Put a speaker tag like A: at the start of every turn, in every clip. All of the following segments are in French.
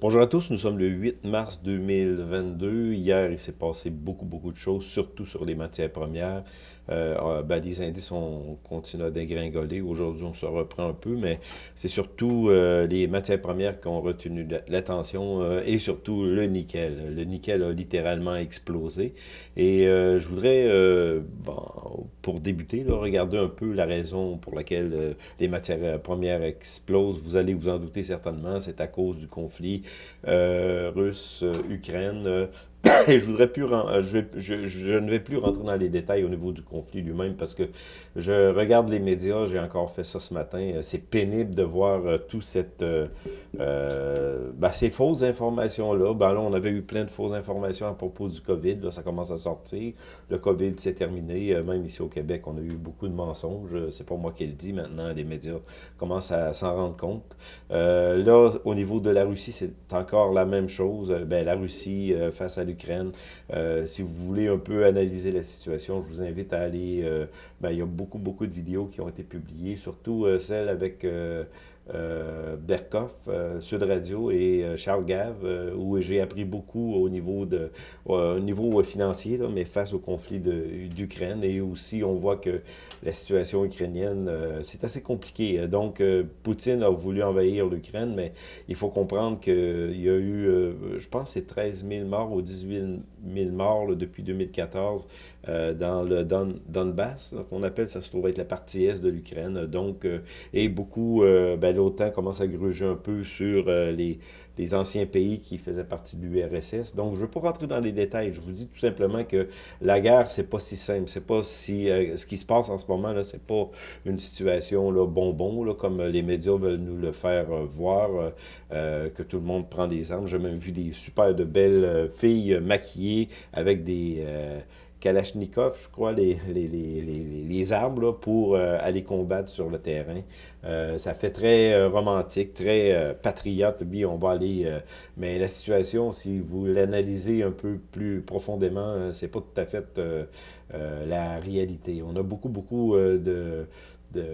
A: Bonjour à tous, nous sommes le 8 mars 2022. Hier, il s'est passé beaucoup, beaucoup de choses, surtout sur les matières premières. Euh, ah, ben, les indices ont continué à dégringoler. Aujourd'hui, on se reprend un peu, mais c'est surtout euh, les matières premières qui ont retenu l'attention euh, et surtout le nickel. Le nickel a littéralement explosé. Et euh, je voudrais, bon, pour débuter, regarder un peu la raison pour laquelle les matières premières explosent. Vous allez vous en douter certainement, c'est à cause du conflit russe-Ukraine. Je voudrais plus, je, je, ne vais plus rentrer dans les détails au niveau du conflit lui-même parce que je regarde les médias, j'ai encore fait ça ce matin. C'est pénible de voir euh, tout cette, euh, euh, ben, ces fausses informations-là. Ben là, on avait eu plein de fausses informations à propos du COVID. Là, ça commence à sortir. Le COVID s'est terminé. Même ici au Québec, on a eu beaucoup de mensonges. C'est pas moi qui le dis maintenant. Les médias commencent à s'en rendre compte. là, au niveau de la Russie, c'est encore la même chose. Ben, la Russie face à l'Ukraine. Euh, si vous voulez un peu analyser la situation, je vous invite à aller... Euh, ben, il y a beaucoup, beaucoup de vidéos qui ont été publiées, surtout euh, celle avec euh, Berkoff, euh, Sud Radio et euh, Charles Gave, où j'ai appris beaucoup au niveau, de, au niveau financier, là, mais face au conflit d'Ukraine. Et aussi, on voit que la situation ukrainienne, c'est assez compliqué. Donc, Poutine a voulu envahir l'Ukraine, mais il faut comprendre qu'il y a eu, je pense, c'est 13 000 morts ou 18 000 morts depuis 2014 dans le Don, Donbass, qu'on appelle, ça se trouve être la partie est de l'Ukraine. Donc, et beaucoup, ben, l'OTAN commence à gruger un peu sur euh, les, les, anciens pays qui faisaient partie de l'URSS. Donc, je ne veux pas rentrer dans les détails. Je vous dis tout simplement que la guerre, c'est pas si simple. C'est pas si... Euh, ce qui se passe en ce moment, là, c'est pas une situation là, bonbon, là, comme les médias veulent nous le faire euh, voir, que tout le monde prend des armes. J'ai même vu des super de belles filles maquillées avec des Kalachnikov, je crois, les, les, les, les armes là, pour euh, aller combattre sur le terrain. Euh, ça fait très euh, romantique, très patriote. Oui, on va aller... mais la situation, si vous l'analysez un peu plus profondément, c'est pas tout à fait la réalité. On a beaucoup, beaucoup de, de, de,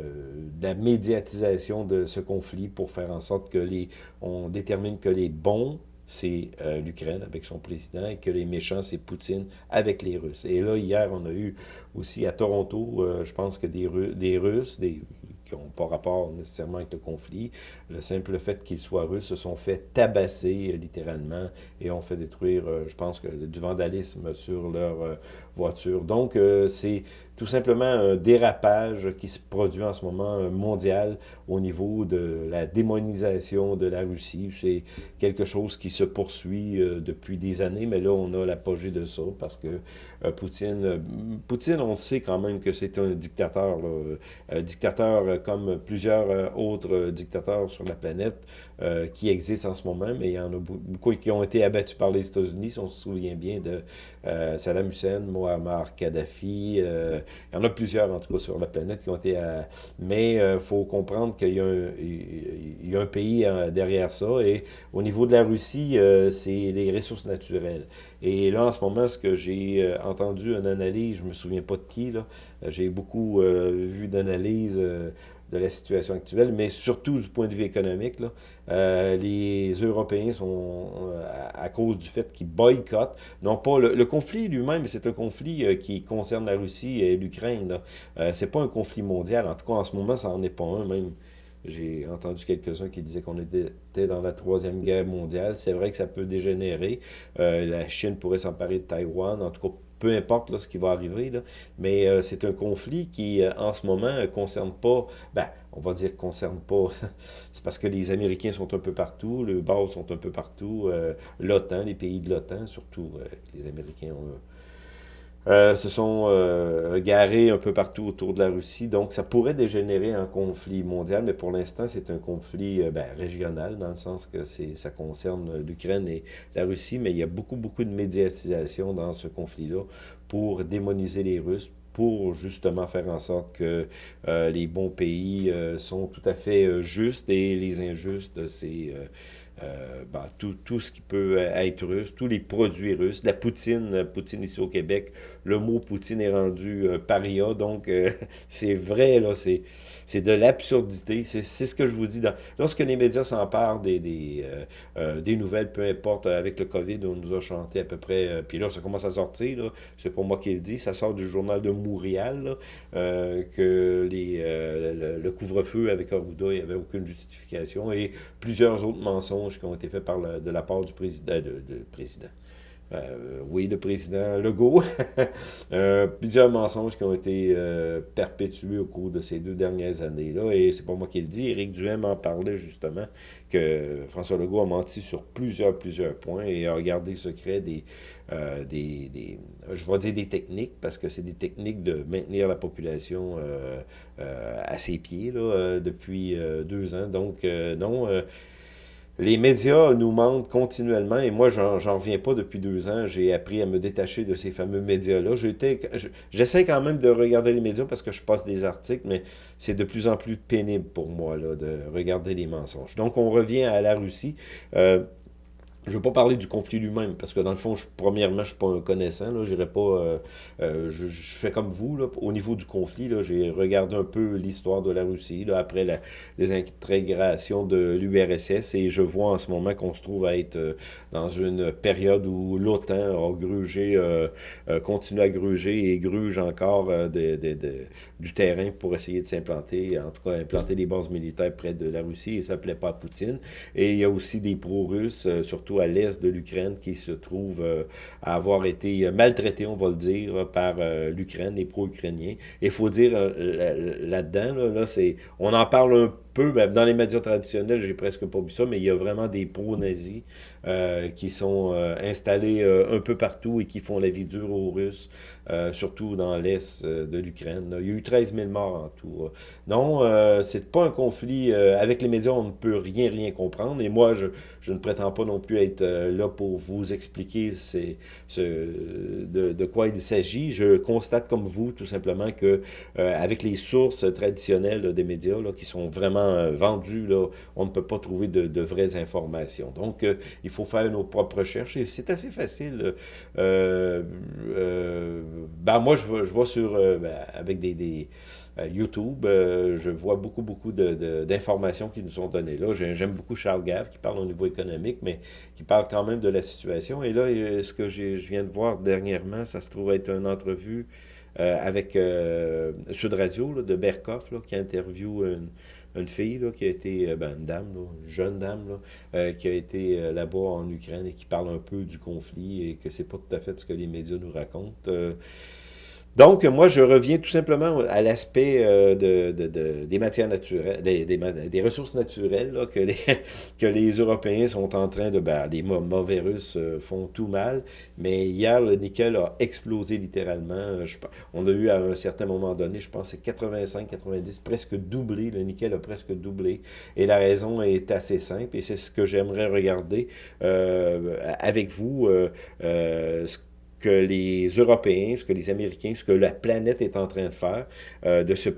A: la médiatisation de ce conflit pour faire en sorte que les... On détermine que les bons c'est euh, l'Ukraine avec son président et que les méchants, c'est Poutine avec les Russes. Et là, hier, on a eu aussi à Toronto, euh, je pense que des, des Russes, qui n'ont pas rapport nécessairement avec le conflit. Le simple fait qu'ils soient russes se sont fait tabasser euh, littéralement et ont fait détruire, je pense, que du vandalisme sur leur voiture. Donc, c'est tout simplement un dérapage qui se produit en ce moment euh, mondial au niveau de la démonisation de la Russie. C'est quelque chose qui se poursuit euh, depuis des années, mais là, on a l'apogée de ça parce que euh, Poutine, Poutine, on sait quand même que c'est un dictateur, un dictateur comme plusieurs autres dictateurs sur la planète qui existent en ce moment, mais il y en a beaucoup qui ont été abattus par les États-Unis, on se souvient bien de Saddam Hussein, Muammar Kadhafi, il y en a plusieurs, en tout cas, sur la planète qui ont été... À... Mais il euh, faut comprendre qu'il y, y, a un pays euh, derrière ça. Et au niveau de la Russie, euh, c'est les ressources naturelles. Et là, en ce moment, ce que j'ai entendu une analyse, je me souviens pas de qui, j'ai beaucoup vu d'analyses de la situation actuelle, mais surtout du point de vue économique. Là, euh, les Européens sont, euh, à, cause du fait qu'ils boycottent, non pas le, conflit lui-même, c'est un conflit euh, qui concerne la Russie et l'Ukraine. Euh, c'est pas un conflit mondial, en tout cas en ce moment, ça n'en est pas un même. J'ai entendu quelques-uns qui disaient qu'on était dans la troisième guerre mondiale. C'est vrai que ça peut dégénérer. la Chine pourrait s'emparer de Taïwan. En tout cas, peu importe ce qui va arriver, mais euh, c'est un conflit qui, euh, en ce moment, ne concerne pas, ben, on va dire concerne pas, c'est parce que les Américains sont un peu partout, les bases sont un peu partout, euh, l'OTAN, les pays de l'OTAN, surtout les Américains ont euh, se sont euh, garés un peu partout autour de la Russie. Donc, ça pourrait dégénérer en conflit mondial, mais pour l'instant, c'est un conflit euh, ben, régional, dans le sens que ça concerne l'Ukraine et la Russie, mais il y a beaucoup, beaucoup de médiatisation dans ce conflit-là pour démoniser les Russes, pour justement faire en sorte que les bons pays sont tout à fait justes et les injustes, c'est ben, tout, tout, ce qui peut être russe, tous les produits russes, la poutine, poutine ici au Québec, le mot poutine est rendu paria, donc c'est vrai, là, c'est c'est de l'absurdité. C'est ce que je vous dis. Lorsque les médias s'emparent des, des, euh, euh, des, nouvelles, peu importe, avec le COVID, on nous a chanté à peu près, euh, puis là, ça commence à sortir, c'est pour moi qui le dis, ça sort du journal de Montréal, que les, le, couvre-feu avec Arruda, il n'y avait aucune justification, et plusieurs autres mensonges qui ont été faits par de la part du président, de, de président euh, oui, le président Legault. euh, plusieurs mensonges qui ont été euh, perpétués au cours de ces deux dernières années-là. Et c'est pas moi qui le dis. Éric Duhem en parlait justement que François Legault a menti sur plusieurs, plusieurs points et a gardé secret des, des, des, je vais dire des techniques, parce que c'est des techniques de maintenir la population à ses pieds là, depuis deux ans. Donc, non les médias nous mentent continuellement, et moi, j'en reviens pas depuis deux ans. J'ai appris à me détacher de ces fameux médias-là. J'essaie quand même de regarder les médias parce que je passe des articles, mais c'est de plus en plus pénible pour moi là, de regarder les mensonges. Donc, on revient à la Russie. Euh, je ne veux pas parler du conflit lui-même, parce que dans le fond, premièrement, je ne suis pas un connaissant. Là, pas, euh, euh, je, fais comme vous. Là, au niveau du conflit, j'ai regardé un peu l'histoire de la Russie là, après la désintégration de l'URSS et je vois en ce moment qu'on se trouve à être euh, dans une période où l'OTAN a grugé, continue à gruger et gruge encore de, de, de, du terrain pour essayer de s'implanter, en tout cas implanter des bases militaires près de la Russie et ça ne plaît pas à Poutine. Et il y a aussi des pro-russes, surtout à l'est de l'Ukraine, qui se trouve euh, à avoir été maltraité, on va le dire, par euh, l'Ukraine, les pro-ukrainiens. Il faut dire euh, là-dedans, là, c'est, on en parle un peu, ben, dans les médias traditionnels, j'ai presque pas vu ça, mais il y a vraiment des pro-nazis euh, qui sont euh, installés euh, un peu partout et qui font la vie dure aux Russes, surtout dans l'est de l'Ukraine. Il y a eu 13 000 morts en tout. Non, c'est pas un conflit. avec les médias, on ne peut rien, rien comprendre. Et moi, je, je ne prétends pas non plus être là pour vous expliquer ce, de, de, quoi il s'agit. Je constate comme vous, tout simplement, que avec les sources traditionnelles des médias, là, qui sont vraiment euh, vendu, là, on ne peut pas trouver de, vraies informations. Donc, euh, il faut faire nos propres recherches et c'est assez facile. Euh, ben, moi, je, vois sur, ben, avec des, YouTube, je vois beaucoup, beaucoup d'informations qui nous sont données là. J'aime beaucoup Charles Gave qui parle au niveau économique, mais qui parle quand même de la situation. Et là, ce que je viens de voir dernièrement, ça se trouve être une entrevue avec Sud Radio de Berkoff, qui interviewe une, une fille qui a été, euh, ben, une dame, une jeune dame, euh, qui a été euh, là-bas en Ukraine et qui parle un peu du conflit et que c'est pas tout à fait ce que les médias nous racontent. Donc, moi, je reviens tout simplement à l'aspect euh, de, de, des matières naturelles, des, ressources naturelles là, que, les, Européens sont en train de... Ben, les mauvais Russes euh, font tout mal, mais hier, le nickel a explosé littéralement. Je, on a eu à un certain moment donné, je pense c'est 85, 90, presque doublé. Le nickel a presque doublé. Et la raison est assez simple, et c'est ce que j'aimerais regarder euh, avec vous. Euh, que les Européens, ce que les Américains, ce que la planète est en train de faire, euh, de se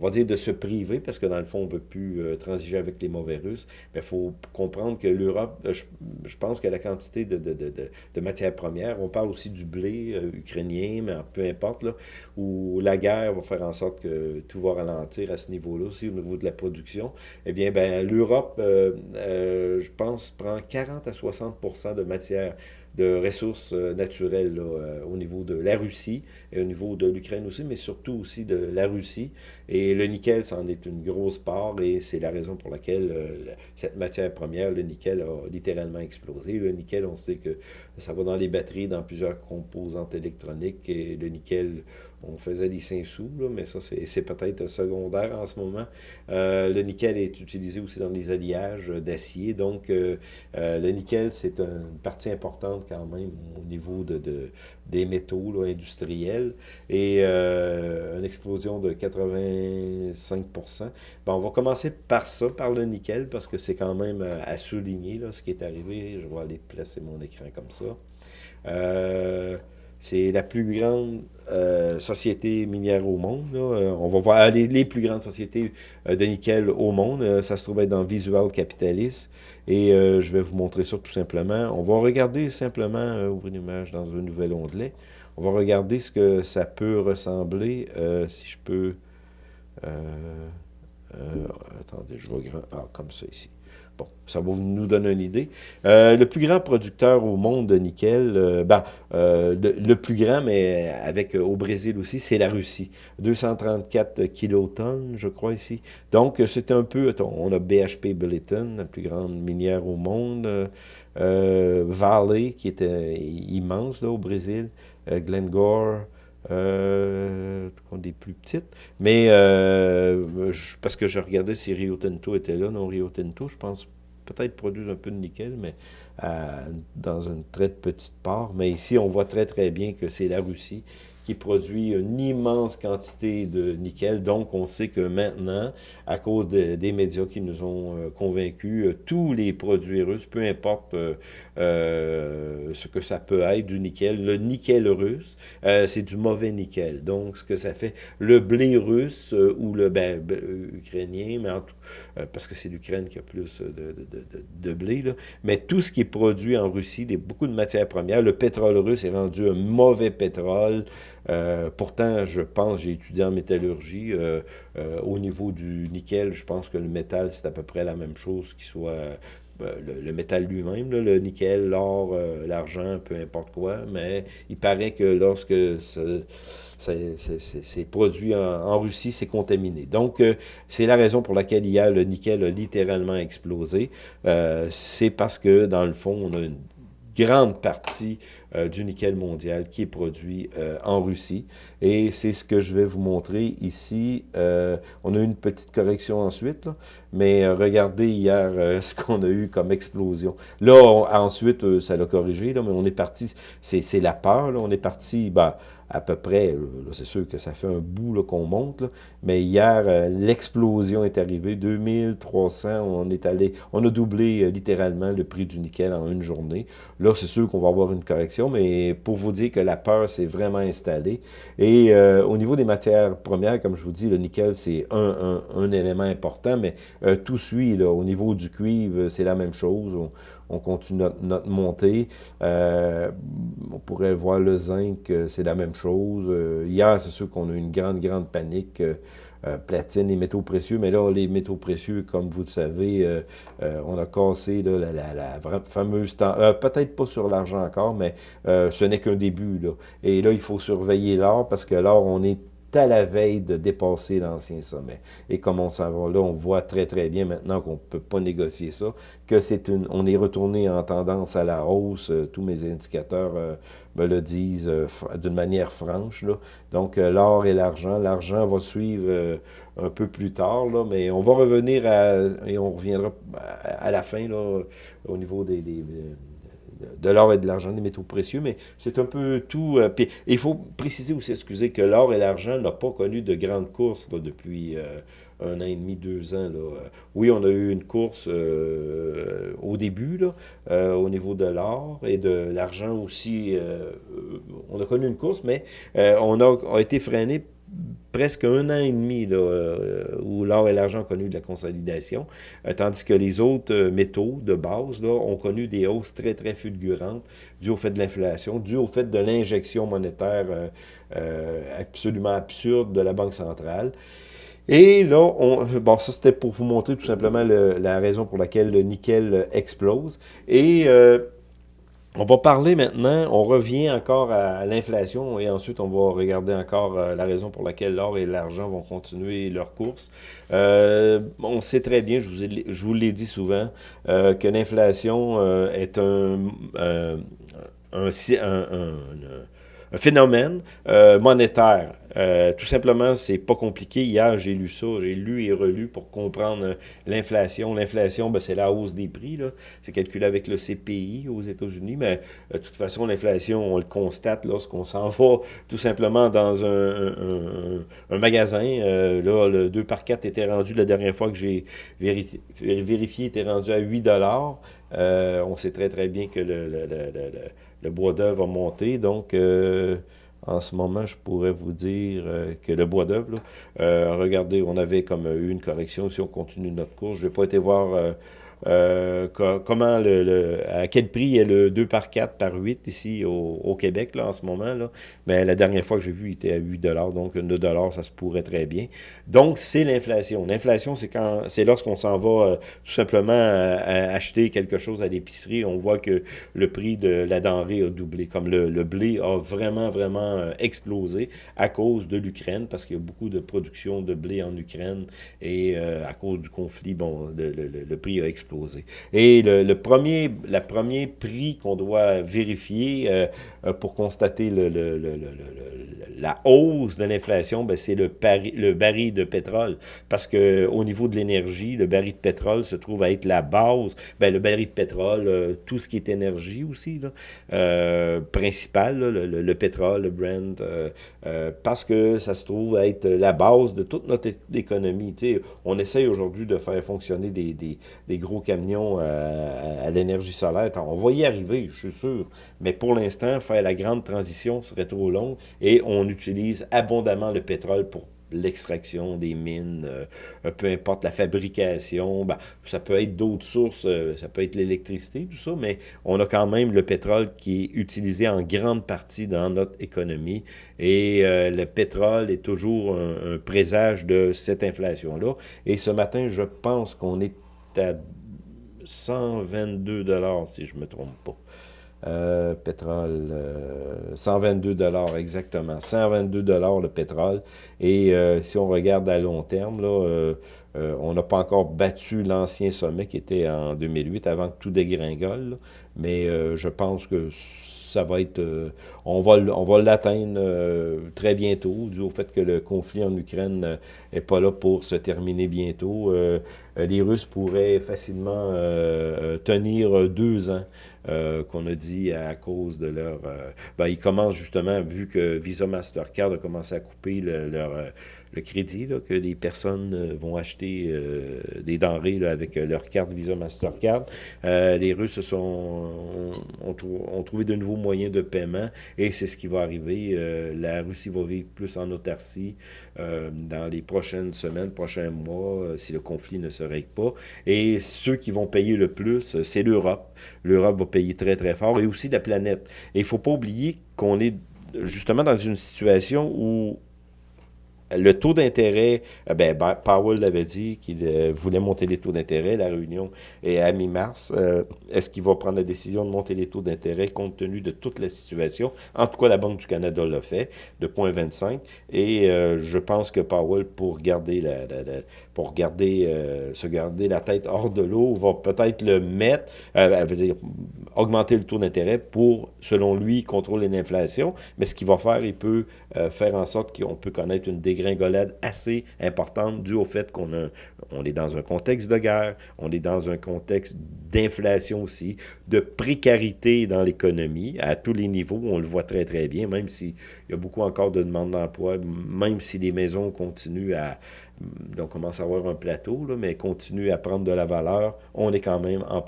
A: on va dire de se priver, parce que dans le fond, on ne veut plus euh, transiger avec les mauvais Russes, mais il faut comprendre que l'Europe, euh, je, pense que la quantité de, de, de, de, matières premières, on parle aussi du blé ukrainien, mais peu importe, là, où la guerre va faire en sorte que tout va ralentir à ce niveau-là aussi, au niveau de la production, eh bien, ben, l'Europe, je pense, prend 40 à 60% de matières de ressources euh, naturelles euh, au niveau de la Russie et au niveau de l'Ukraine aussi, mais surtout aussi de la Russie. Et le nickel, c'en est une grosse part et c'est la raison pour laquelle euh, cette matière première, le nickel, a littéralement explosé. Le nickel, on sait que ça va dans les batteries, dans plusieurs composantes électroniques et le nickel on faisait des 5 sous, mais ça, c'est peut-être secondaire en ce moment. Le nickel est utilisé aussi dans les alliages d'acier. Donc, le nickel, c'est une partie importante quand même au niveau de, de des métaux industriels. Et une explosion de 85% ben, On va commencer par ça, par le nickel, parce que c'est quand même à souligner là, ce qui est arrivé. Je vais aller placer mon écran comme ça. C'est la plus grande euh, société minière au monde. Euh, on va voir les, les plus grandes sociétés de nickel au monde. ça se trouve être dans Visual Capitalist. Et je vais vous montrer ça tout simplement. On va regarder simplement, ouvrir une image dans un nouvel onglet. On va regarder ce que ça peut ressembler. si je peux... attendez, je vois grand... Ah, comme ça ici. Bon, ça va nous donner une idée. Euh, le plus grand producteur au monde de nickel, euh, ben, euh, le, plus grand, mais avec au Brésil aussi, c'est la Russie. 234 kilotonnes, je crois, ici. Donc, c'est un peu... On a BHP Billiton, la plus grande minière au monde. Vale, qui était immense là, au Brésil. Glencore... Euh, des plus petites. Mais parce que je regardais si Rio Tinto était là. Non, Rio Tinto, je pense peut-être produisent un peu de nickel, mais dans une très petite part. Mais ici, on voit très, très bien que c'est la Russie qui produit une immense quantité de nickel. Donc, on sait que maintenant, à cause des médias qui nous ont euh, convaincus, euh, tous les produits russes, peu importe euh, ce que ça peut être, du nickel, le nickel russe, c'est du mauvais nickel. Donc, ce que ça fait, le blé russe ou le ben, ukrainien, mais parce que c'est l'Ukraine qui a plus de, de, blé, là, mais tout ce qui est produit en Russie, des, beaucoup de matières premières, le pétrole russe est rendu un mauvais pétrole, euh, pourtant, je pense, j'ai étudié en métallurgie. Euh, euh, au niveau du nickel, je pense que le métal, c'est à peu près la même chose qui soit le, métal lui-même, le nickel, l'or, l'argent, peu importe quoi, mais il paraît que lorsque c'est produit en, Russie, c'est contaminé. Donc, c'est la raison pour laquelle hier, le nickel a littéralement explosé. c'est parce que, dans le fond, on a une grande partie euh, du nickel mondial qui est produit euh, en Russie. Et c'est ce que je vais vous montrer ici. Euh, on a eu une petite correction ensuite, mais regardez hier ce qu'on a eu comme explosion. Là, ensuite, ça l'a corrigé, mais on est parti, c'est la peur, on est parti, bah, à peu près, c'est sûr que ça fait un bout qu'on monte, mais hier, euh, l'explosion est arrivée, 2300, on est allé, on a doublé euh, littéralement le prix du nickel en une journée. Là, c'est sûr qu'on va avoir une correction, mais pour vous dire que la peur s'est vraiment installée. Et euh, au niveau des matières premières, comme je vous dis, le nickel, c'est un, élément important, mais tout suit, là, au niveau du cuivre, c'est la même chose continue notre, montée. Euh, on pourrait voir le zinc, euh, c'est la même chose. Euh, hier, c'est sûr qu'on a eu une grande, grande panique. platine, les métaux précieux, mais là, les métaux précieux, comme vous le savez, on a cassé la, la, fameuse... Peut-être pas sur l'argent encore, mais ce n'est qu'un début. Là. Et là, il faut surveiller l'or, parce que l'or, on est à la veille de dépasser l'ancien sommet. Et comme on s'en va là, on voit très très bien maintenant qu'on ne peut pas négocier ça, que c'est une, on est retourné en tendance à la hausse, euh, tous mes indicateurs euh, me le disent euh, d'une manière franche. Là. Donc l'or et l'argent, l'argent va suivre un peu plus tard, là, mais on va revenir à, et on reviendra à, la fin là, au niveau des de l'or et de l'argent, des métaux précieux, mais c'est un peu tout. Euh, il faut préciser aussi, excusez, que l'or et l'argent n'ont pas connu de grandes courses depuis euh, un an et demi, deux ans. Là. Oui, on a eu une course euh, au début, là, au niveau de l'or et de l'argent aussi. on a connu une course, mais on a été freiné presque un an et demi là, euh, où l'or et l'argent ont connu de la consolidation, euh, tandis que les autres euh, métaux de base ont connu des hausses très, très fulgurantes dues au fait de l'inflation, dues au fait de l'injection monétaire absolument absurde de la Banque centrale. Et là, on, bon, ça c'était pour vous montrer tout simplement la raison pour laquelle le nickel explose. On va parler maintenant, on revient encore à l'inflation et ensuite on va regarder encore euh, la raison pour laquelle l'or et l'argent vont continuer leur course. Euh, on sait très bien, je vous, l'ai dit souvent, euh, que l'inflation est un phénomène monétaire euh, tout simplement, c'est pas compliqué. Hier, j'ai lu ça, j'ai lu et relu pour comprendre euh, l'inflation. L'inflation, ben, c'est la hausse des prix. C'est calculé avec le CPI aux États-Unis, mais euh, de toute façon, l'inflation, on le constate lorsqu'on s'en va tout simplement dans un, un, magasin. là, le 2 par 4 était rendu, la dernière fois que j'ai vérifié, vérifié, était rendu à 8 on sait très très bien que le, bois d'œuvre a monté, donc en ce moment, je pourrais vous dire que le bois d'œuvre, regardez, on avait comme eu une correction, si on continue notre course, je vais pas été voir euh, comment le, à quel prix est le 2 par 4 par 8 ici au, Québec là, en ce moment. Là? Mais la dernière fois que j'ai vu, il était à 8 donc 2 ça se pourrait très bien. Donc, c'est l'inflation. L'inflation, c'est quand c'est lorsqu'on s'en va euh, tout simplement acheter quelque chose à l'épicerie, on voit que le prix de la denrée a doublé. Comme le, le blé a vraiment, vraiment euh, explosé à cause de l'Ukraine, parce qu'il y a beaucoup de production de blé en Ukraine et à cause du conflit, bon, le prix a explosé et le, premier, la premier prix qu'on doit vérifier euh, euh, pour constater le, la hausse de l'inflation, ben, c'est le, baril de pétrole. Parce que au niveau de l'énergie, le baril de pétrole se trouve à être la base. Ben, le baril de pétrole, euh, tout ce qui est énergie aussi, là, principal, le, pétrole, le Brent, parce que ça se trouve à être la base de toute notre économie. on essaye aujourd'hui de faire fonctionner des, des, des gros camions euh, à, l'énergie solaire. On va y arriver, je suis sûr. Mais pour l'instant, faire la grande transition serait trop long et on utilise abondamment le pétrole pour l'extraction des mines, euh, peu importe la fabrication, ben, ça peut être d'autres sources, euh, ça peut être l'électricité, tout ça, mais on a quand même le pétrole qui est utilisé en grande partie dans notre économie et le pétrole est toujours un présage de cette inflation-là. Et ce matin, je pense qu'on est à 122 dollars, si je me trompe pas. Euh, pétrole, 122 euh, dollars exactement, 122 dollars le pétrole. Et euh, si on regarde à long terme, on n'a pas encore battu l'ancien sommet qui était en 2008 avant que tout dégringole. mais je pense que ça va être, euh, on va, on va l'atteindre euh, très bientôt, dû au fait que le conflit en Ukraine n'est euh, pas là pour se terminer bientôt. les Russes pourraient facilement tenir deux ans, qu'on a dit à cause de leur... ben, ils commencent justement, vu que Visa Mastercard a commencé à couper leur le crédit, que les personnes euh, vont acheter euh, des denrées avec euh, leur carte Visa Mastercard. les Russes sont, ont, trouvé de nouveaux moyens de paiement et c'est ce qui va arriver. la Russie va vivre plus en autarcie dans les prochaines semaines, prochains mois, si le conflit ne se règle pas. Et ceux qui vont payer le plus, c'est l'Europe. L'Europe va payer très, très fort et aussi la planète. Et il ne faut pas oublier qu'on est justement dans une situation où le taux d'intérêt, euh, ben, Powell l'avait dit qu'il euh, voulait monter les taux d'intérêt. La réunion est à mi-mars. Euh, est-ce qu'il va prendre la décision de monter les taux d'intérêt compte tenu de toute la situation? En tout cas, la Banque du Canada l'a fait, de 0,25. Et je pense que Powell, pour garder la, pour garder, se garder la tête hors de l'eau, va peut-être le mettre, veut dire, augmenter le taux d'intérêt pour, selon lui, contrôler l'inflation. Mais ce qu'il va faire, il peut faire en sorte qu'on peut connaître une dégringolade assez importante due au fait qu'on on est dans un contexte de guerre, on est dans un contexte d'inflation aussi, de précarité dans l'économie à tous les niveaux, on le voit très très bien, même s'il y a beaucoup encore de demandes d'emploi, même si les maisons continuent à, on commence à avoir un plateau, mais continue à prendre de la valeur, on est quand même en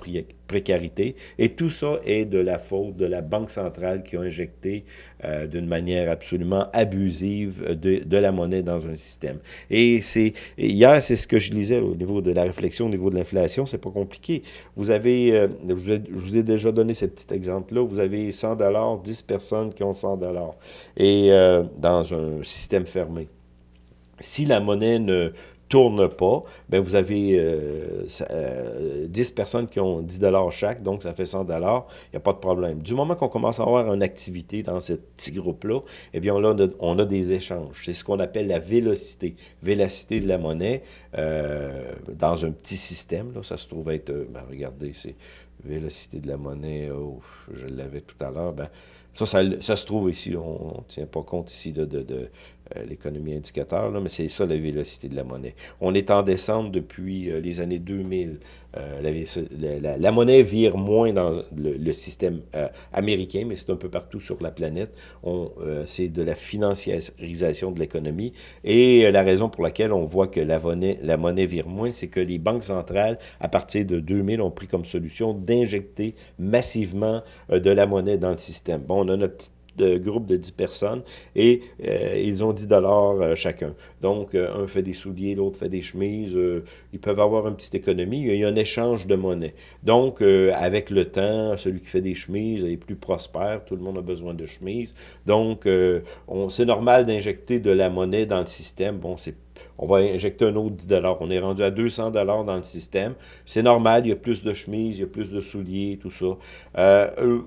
A: précarité. Et tout ça est de la faute de la Banque centrale qui a injecté euh, d'une manière absolument abusive de, de, la monnaie dans un système. Et c'est hier, c'est ce que je lisais au niveau de la réflexion, au niveau de l'inflation, c'est pas compliqué. Vous avez, euh, je, vous ai déjà donné ce petit exemple-là, vous avez 100 dollars, 10 personnes qui ont 100 dollars, et euh, dans un système fermé. Si la monnaie ne tourne pas, ben vous avez euh, 10 euh, personnes qui ont 10 dollars chaque, donc ça fait 100 dollars, il n'y a pas de problème. Du moment qu'on commence à avoir une activité dans ce petit groupe-là, eh bien, on a, des échanges. C'est ce qu'on appelle la vélocité. Vélocité de la monnaie euh, dans un petit système. Là, ça se trouve être, euh, ben, regardez, c'est vélocité de la monnaie, oh, je l'avais tout à l'heure, ben, Ça, ça, se trouve ici. On ne tient pas compte ici de, de, l'économie indicateur, là, mais c'est ça la vélocité de la monnaie. On est en descente depuis euh, les années 2000. Euh, la, la, monnaie vire moins dans le, système américain, mais c'est un peu partout sur la planète. c'est de la financiarisation de l'économie. Et la raison pour laquelle on voit que la monnaie, la monnaie vire moins, c'est que les banques centrales, à partir de 2000, ont pris comme solution d'injecter massivement de la monnaie dans le système. Bon, on a notre petite de groupe de 10 personnes et euh, ils ont 10 dollars euh, chacun. Donc, euh, un fait des souliers, l'autre fait des chemises. ils peuvent avoir une petite économie. Il y a un échange de monnaie. Donc, avec le temps, celui qui fait des chemises est plus prospère. Tout le monde a besoin de chemises. Donc, c'est normal d'injecter de la monnaie dans le système. Bon, c'est on va injecter un autre 10 On est rendu à 200 dans le système. C'est normal, il y a plus de chemises, il y a plus de souliers, tout ça. Euh,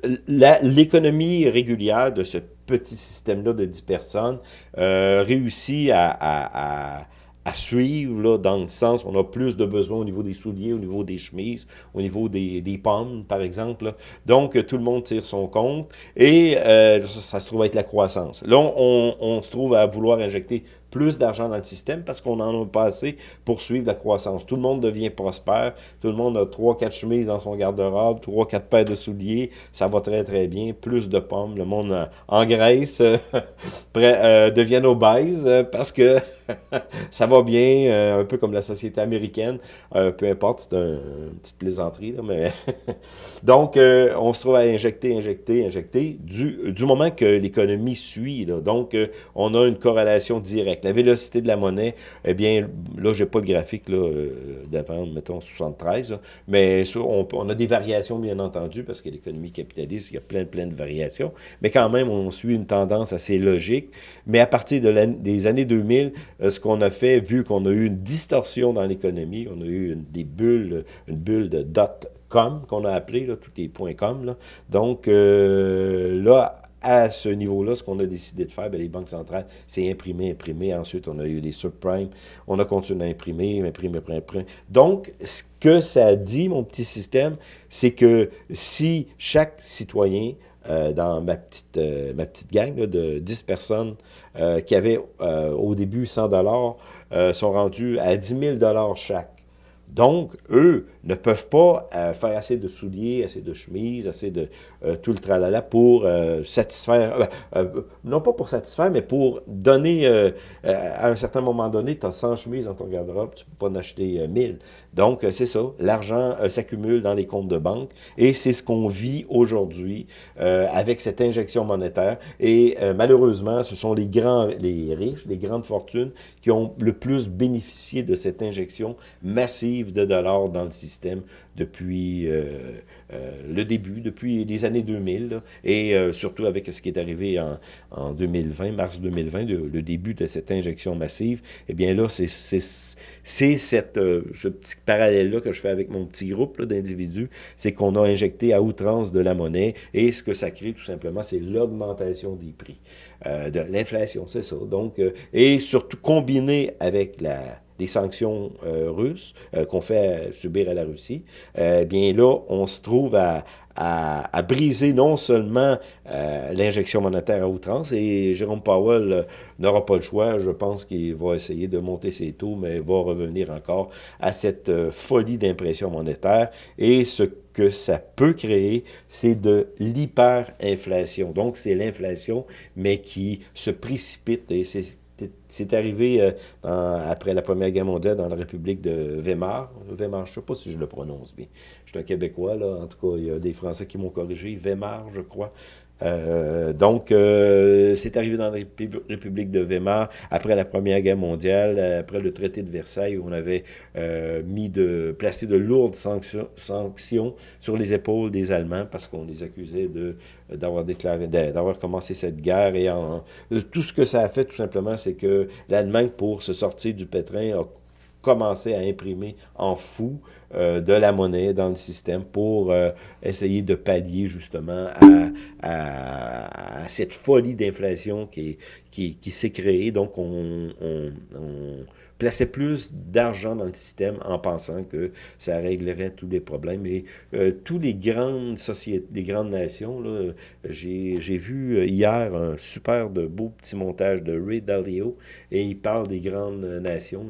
A: euh, l'économie régulière de ce petit système-là de 10 personnes euh, réussit à suivre, là, dans le sens on a plus de besoins au niveau des souliers, au niveau des chemises, au niveau des, des pommes, par exemple. Donc, tout le monde tire son compte et ça, se trouve être la croissance. Là, on, se trouve à vouloir injecter plus d'argent dans le système parce qu'on en a pas assez pour suivre la croissance. Tout le monde devient prospère, tout le monde a trois, quatre chemises dans son garde-robe, trois, quatre paires de souliers, ça va très, très bien, plus de pommes, le monde euh, engraisse, euh, euh, devient obèse parce que ça va bien, euh, un peu comme la société américaine, euh, peu importe, c'est une petite plaisanterie, là, mais... Donc, euh, on se trouve à injecter, injecter, injecter, du, moment que l'économie suit. Donc, on a une corrélation directe. La vélocité de la monnaie, eh bien, là, j'ai pas le graphique, là, d'avant, mettons, 73, mais on, on, a des variations, bien entendu, parce que l'économie capitaliste, il y a plein, plein de variations, mais quand même, on suit une tendance assez logique, mais à partir de des années 2000, euh, ce qu'on a fait, vu qu'on a eu une distorsion dans l'économie, on a eu des bulles, une bulle de dot-com qu'on a appelé, là, tous les points .com. Là. Donc, euh, là, à ce niveau-là, ce qu'on a décidé de faire, bien, les banques centrales, c'est imprimer, imprimer. Ensuite, on a eu les subprimes. On a continué à imprimer, imprimer, imprimer, imprimer. Donc, ce que ça dit, mon petit système, c'est que si chaque citoyen euh, dans ma petite, euh, ma petite gang de 10 personnes euh, qui avaient au début 100 dollars sont rendus à 10 000 chaque. Donc, eux ne peuvent pas euh, faire assez de souliers, assez de chemises, assez de euh, tout le tralala pour euh, satisfaire, non pas pour satisfaire, mais pour donner, à un certain moment donné, tu as 100 chemises dans ton garde-robe, tu ne peux pas en acheter 1000. Donc, c'est ça, l'argent s'accumule dans les comptes de banque et c'est ce qu'on vit aujourd'hui avec cette injection monétaire. Et malheureusement, ce sont les grands, les riches, les grandes fortunes qui ont le plus bénéficié de cette injection massive de dollars dans le système depuis euh, euh, le début, depuis les années 2000, et euh, surtout avec ce qui est arrivé en, en 2020, mars 2020, le, début de cette injection massive, eh bien là, c'est cette ce petit parallèle-là que je fais avec mon petit groupe d'individus, c'est qu'on a injecté à outrance de la monnaie, et ce que ça crée tout simplement, c'est l'augmentation des prix, de l'inflation, c'est ça. Donc, et surtout combiné avec la des sanctions euh, russes euh, qu'on fait subir à la Russie, euh, bien là, on se trouve à, à, briser non seulement l'injection monétaire à outrance, et Jérôme Powell n'aura pas le choix, je pense qu'il va essayer de monter ses taux, mais va revenir encore à cette folie d'impression monétaire, et ce que ça peut créer, c'est de l'hyperinflation. Donc, c'est l'inflation, mais qui se précipite, et c'est c'est arrivé euh, après la Première Guerre mondiale dans la République de Weimar. Weimar, je ne sais pas si je le prononce bien. Je suis un Québécois, là. En tout cas, il y a des Français qui m'ont corrigé. Weimar, je crois. Euh, donc, euh, c'est arrivé dans la République de Weimar après la Première Guerre mondiale, après le traité de Versailles, où on avait euh, mis de placé de lourdes sanctions, sur les épaules des Allemands parce qu'on les accusait d'avoir déclaré, d'avoir commencé cette guerre. Et tout ce que ça a fait, tout simplement, c'est que l'Allemagne, pour se sortir du pétrin, a commencer à imprimer en fou euh, de la monnaie dans le système pour euh, essayer de pallier justement à, cette folie d'inflation qui, qui, qui s'est créée. Donc, on, plaçait plus d'argent dans le système en pensant que ça réglerait tous les problèmes. Et euh, tous les grandes sociétés, les grandes nations, j'ai vu hier un super de beau petit montage de Ray Dalio et il parle des grandes nations,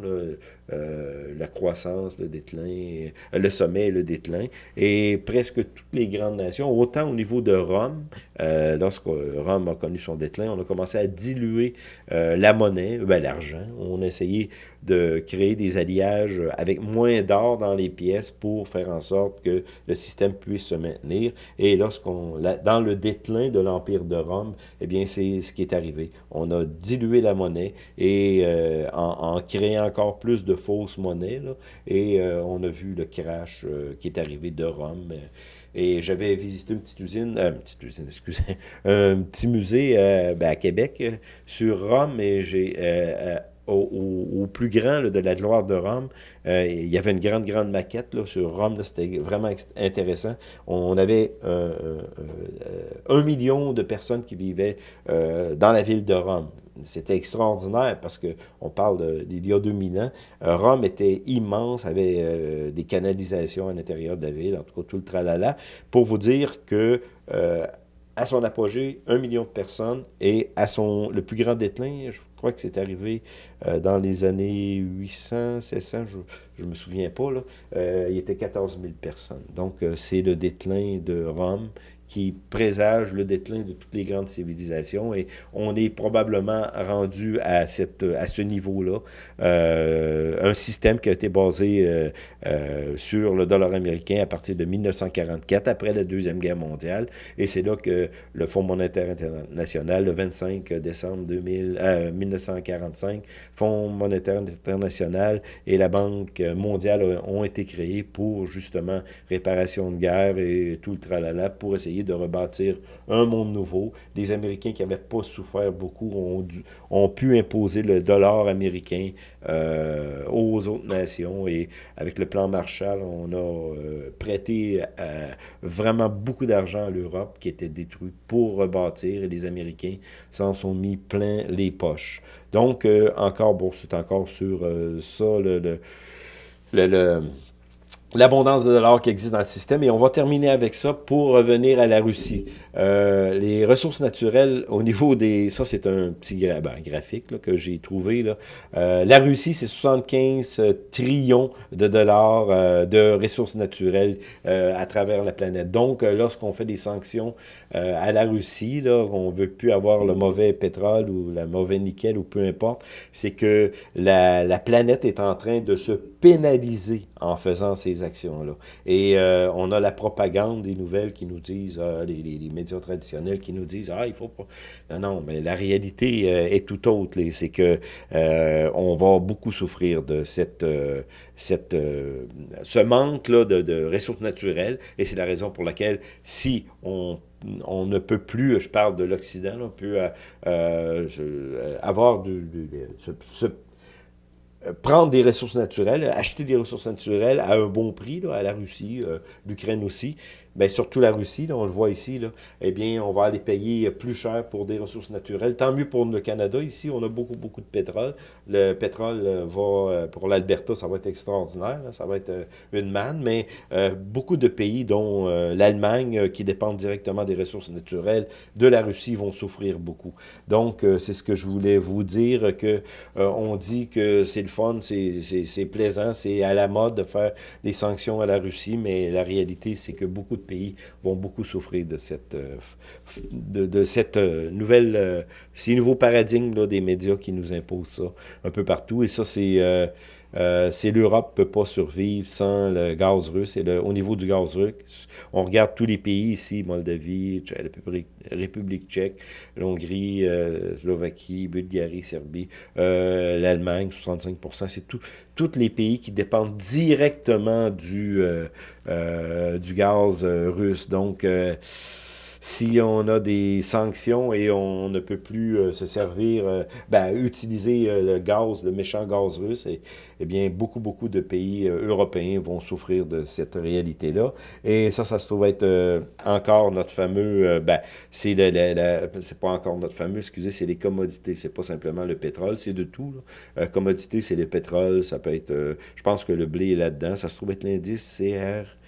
A: euh, la croissance, le déclin, euh, le sommet et le déclin. Et presque toutes les grandes nations, autant au niveau de Rome, euh, lorsque Rome a connu son déclin, on a commencé à diluer la monnaie, ben, l'argent. On a essayé de créer des alliages avec moins d'or dans les pièces pour faire en sorte que le système puisse se maintenir. Et lorsqu'on, dans le déclin de l'Empire de Rome, eh bien, c'est ce qui est arrivé. On a dilué la monnaie et en, en créant encore plus de fausse monnaie. et euh, on a vu le crash euh, qui est arrivé de Rome. Et j'avais visité une petite usine, euh, une petite usine, excusez, un petit musée ben, à Québec sur Rome et j'ai au, plus grand de la gloire de Rome. il y avait une grande, grande maquette sur Rome. C'était vraiment intéressant. On avait un million de personnes qui vivaient dans la ville de Rome. C'était extraordinaire parce qu'on parle d'il y a 2000 ans. Euh, Rome était immense, avait euh, des canalisations à l'intérieur de la ville, en tout cas tout le tralala, pour vous dire que euh, à son apogée, un million de personnes, et à son le plus grand déclin, je crois que c'est arrivé dans les années 800, 700, je ne me souviens pas, là, il était 14 000 personnes. Donc, c'est le déclin de Rome qui présage le déclin de toutes les grandes civilisations et on est probablement rendu à, cette, à ce niveau-là. Euh, un système qui a été basé euh, euh, sur le dollar américain à partir de 1944, après la Deuxième Guerre mondiale, et c'est là que le Fonds monétaire international, le 25 décembre 2000, 1945, Fonds monétaire international et la Banque mondiale ont été créés pour justement réparation de guerre et tout le tralala pour essayer de rebâtir un monde nouveau. Les Américains qui n'avaient pas souffert beaucoup ont, pu imposer le dollar américain euh, aux autres nations. Et avec le plan Marshall, on a euh, prêté euh, vraiment beaucoup d'argent à l'Europe qui était détruite pour rebâtir. Et les Américains s'en sont mis plein les poches. Donc, encore, bon, c'est encore sur ça, le l'abondance de dollars qui existe dans le système. Et on va terminer avec ça pour revenir à la Russie. Euh, les ressources naturelles, au niveau des... Ça, c'est un petit ben, graphique que j'ai trouvé. Euh, la Russie, c'est 75 trillions de dollars euh, de ressources naturelles à travers la planète. Donc, lorsqu'on fait des sanctions à la Russie, on veut plus avoir le mauvais pétrole ou le mauvais nickel ou peu importe, c'est que la, la planète est en train de se pénaliser en faisant ces actions-là. Et euh, on a la propagande des nouvelles qui nous disent, euh, les, médias traditionnels qui nous disent, ah, il faut pas... Non, non, mais la réalité euh, est tout autre. C'est que on va beaucoup souffrir de cette, cette, ce manque-là de, ressources naturelles. Et c'est la raison pour laquelle, si on on ne peut plus, je parle de l'Occident, on peut avoir ce prendre des ressources naturelles, acheter des ressources naturelles à un bon prix, à la Russie, euh, l'Ukraine aussi, bien, surtout la Russie, là, on le voit ici, là, eh bien, on va aller payer plus cher pour des ressources naturelles. Tant mieux pour le Canada. Ici, on a beaucoup, beaucoup de pétrole. Le pétrole euh, va, euh, pour l'Alberta, ça va être extraordinaire. ça va être euh, une manne. Mais beaucoup de pays, dont l'Allemagne, qui dépendent directement des ressources naturelles de la Russie, vont souffrir beaucoup. Donc, c'est ce que je voulais vous dire, que on dit que c'est le fun, c'est plaisant, c'est à la mode de faire des sanctions à la Russie, mais la réalité, c'est que beaucoup de pays vont beaucoup souffrir de cette, euh, de, cette euh, nouvelle, euh, ces nouveaux paradigmes des médias qui nous imposent ça un peu partout. Et ça, c'est euh, c'est l'Europe ne peut pas survivre sans le gaz russe. Et le, au niveau du gaz russe, on regarde tous les pays ici, Moldavie, République, République tchèque, l'Hongrie, euh, Slovaquie, Bulgarie, Serbie, euh, l'Allemagne, 65% c'est tout, tous les pays qui dépendent directement du, du gaz russe. Donc, si on a des sanctions et on ne peut plus euh, se servir, euh, ben, utiliser le gaz, le méchant gaz russe, et, eh bien, beaucoup, beaucoup de pays européens vont souffrir de cette réalité-là. Et ça, ça se trouve être encore notre fameux, ben, c'est c'est pas encore notre fameux, excusez, c'est les commodités, c'est pas simplement le pétrole, c'est de tout. commodité, c'est le pétrole, ça peut être, je pense que le blé est là-dedans, ça se trouve être l'indice CR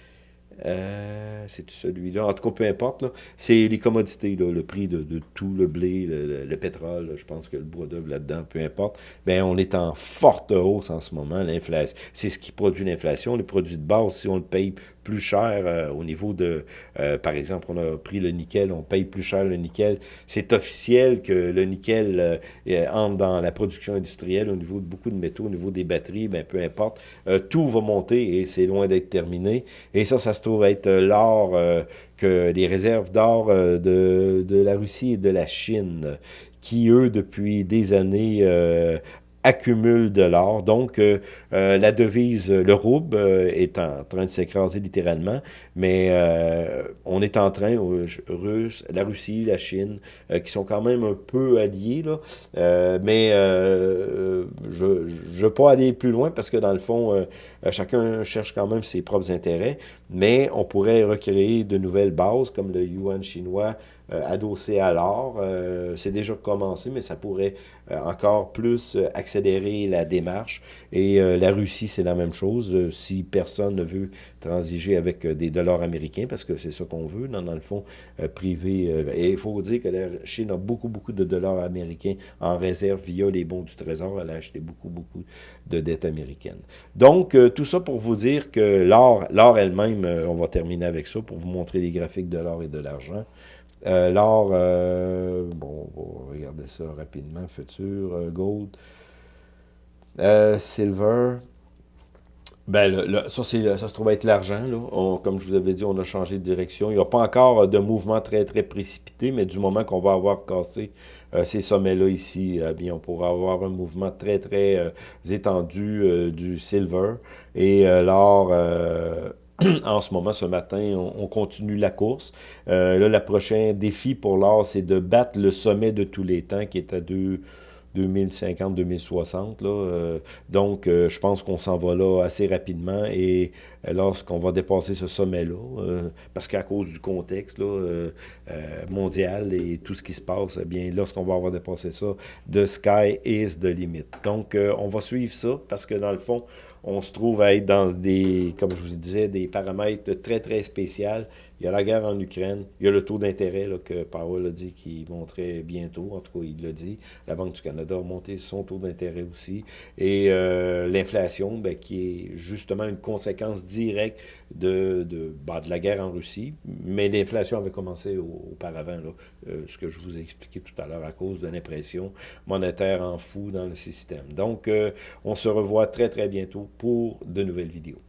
A: euh, c'est celui-là. En tout cas, peu importe. C'est les commodités, le prix de, tout, le blé, le, pétrole, je pense que le bois d'œuvre là-dedans, peu importe. Ben, on est en forte hausse en ce moment. L'inflation, c'est ce qui produit l'inflation. Les produits de base, si on le paye plus cher euh, au niveau de, euh, par exemple, on a pris le nickel, on paye plus cher le nickel. C'est officiel que le nickel entre dans la production industrielle au niveau de beaucoup de métaux, au niveau des batteries, ben, peu importe. tout va monter et c'est loin d'être terminé. Et ça, ça se trouve être euh, l'or, euh, que les réserves d'or euh, de, de, la Russie et de la Chine, qui, eux, depuis des années, accumule de l'or. Donc, euh, euh, la devise, le rouble, euh, est en train de s'écraser littéralement, mais on est en train, Russe, la Russie, la Chine, qui sont quand même un peu alliés, là, mais je ne veux pas aller plus loin parce que, dans le fond, chacun cherche quand même ses propres intérêts, mais on pourrait recréer de nouvelles bases, comme le yuan chinois, adossé à l'or. C'est déjà commencé, mais ça pourrait encore plus accélérer la démarche. Et euh, la Russie, c'est la même chose. Euh, si personne ne veut transiger avec euh, des dollars américains, parce que c'est ça qu'on veut, dans, dans, le fond privé. et il faut dire que la Chine a beaucoup, beaucoup de dollars américains en réserve via les bons du Trésor. Elle a acheté beaucoup, beaucoup de dettes américaines. Donc, tout ça pour vous dire que l'or elle-même, on va terminer avec ça pour vous montrer les graphiques de l'or et de l'argent. L'or, bon, on va regarder ça rapidement, futur, gold. Euh, silver. Ben, ça, ça se trouve être l'argent. Comme je vous avais dit, on a changé de direction. Il n'y a pas encore de mouvement très, très précipité, mais du moment qu'on va avoir cassé euh, ces sommets-là ici, eh bien, on pourra avoir un mouvement très, très euh, étendu du silver. Et l'or en ce moment, ce matin, on, continue la course. là, le prochain défi pour l'or, c'est de battre le sommet de tous les temps qui est à deux 2050-2060. Euh, donc, euh, je pense qu'on s'en va là assez rapidement et euh, lorsqu'on va dépasser ce sommet-là, parce qu'à cause du contexte mondial et tout ce qui se passe, eh bien, lorsqu'on va avoir dépassé ça, the sky is the limit. Donc, on va suivre ça parce que dans le fond, on se trouve à être dans des, comme je vous disais, des paramètres très, très spéciaux. Il y a la guerre en Ukraine, il y a le taux d'intérêt que Powell a dit qu'il montrait bientôt, en tout cas, il l'a dit. La Banque du Canada a monté son taux d'intérêt aussi. Et euh, l'inflation, ben, qui est justement une conséquence directe de, de, ben, de la guerre en Russie. Mais l'inflation avait commencé auparavant, euh, ce que je vous ai expliqué tout à l'heure, à cause de l'impression monétaire en fou dans le système. Donc, euh, on se revoit très, très bientôt pour de nouvelles vidéos.